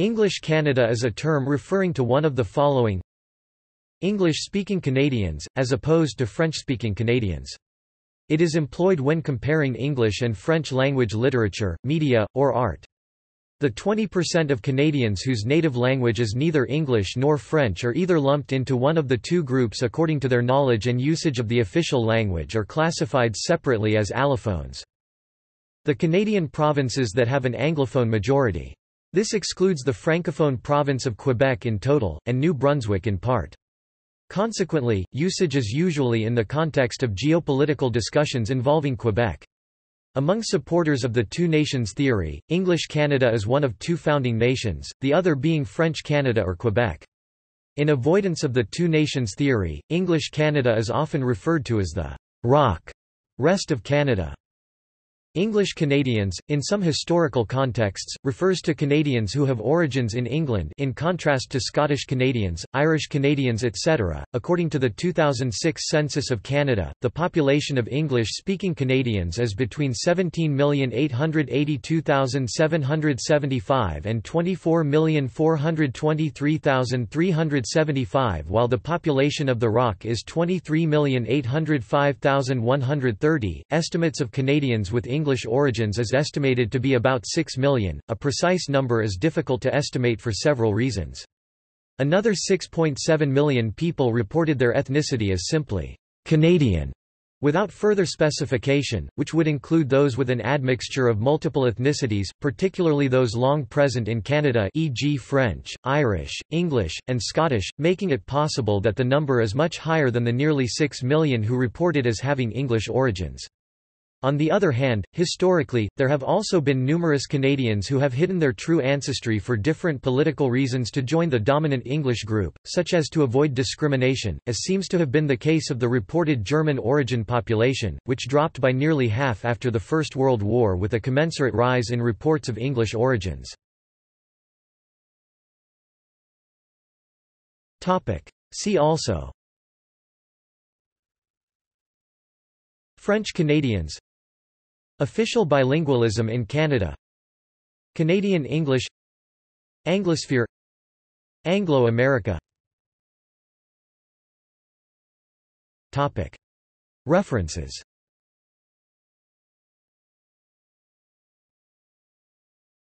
English Canada is a term referring to one of the following English-speaking Canadians, as opposed to French-speaking Canadians. It is employed when comparing English and French language literature, media, or art. The 20% of Canadians whose native language is neither English nor French are either lumped into one of the two groups according to their knowledge and usage of the official language or classified separately as allophones. The Canadian provinces that have an Anglophone majority. This excludes the Francophone province of Quebec in total, and New Brunswick in part. Consequently, usage is usually in the context of geopolitical discussions involving Quebec. Among supporters of the two nations theory, English Canada is one of two founding nations, the other being French Canada or Quebec. In avoidance of the two nations theory, English Canada is often referred to as the rock rest of Canada. English Canadians, in some historical contexts, refers to Canadians who have origins in England in contrast to Scottish Canadians, Irish Canadians etc. According to the 2006 Census of Canada, the population of English-speaking Canadians is between 17,882,775 and 24,423,375 while the population of the ROC is 23,805,130. Estimates of Canadians with English English origins is estimated to be about 6 million, a precise number is difficult to estimate for several reasons. Another 6.7 million people reported their ethnicity as simply Canadian, without further specification, which would include those with an admixture of multiple ethnicities, particularly those long present in Canada e.g. French, Irish, English, and Scottish, making it possible that the number is much higher than the nearly 6 million who reported as having English origins. On the other hand, historically, there have also been numerous Canadians who have hidden their true ancestry for different political reasons to join the dominant English group, such as to avoid discrimination, as seems to have been the case of the reported German origin population, which dropped by nearly half after the First World War with a commensurate rise in reports of English origins. See also French Canadians Official bilingualism in Canada Canadian English Anglosphere Anglo-America. References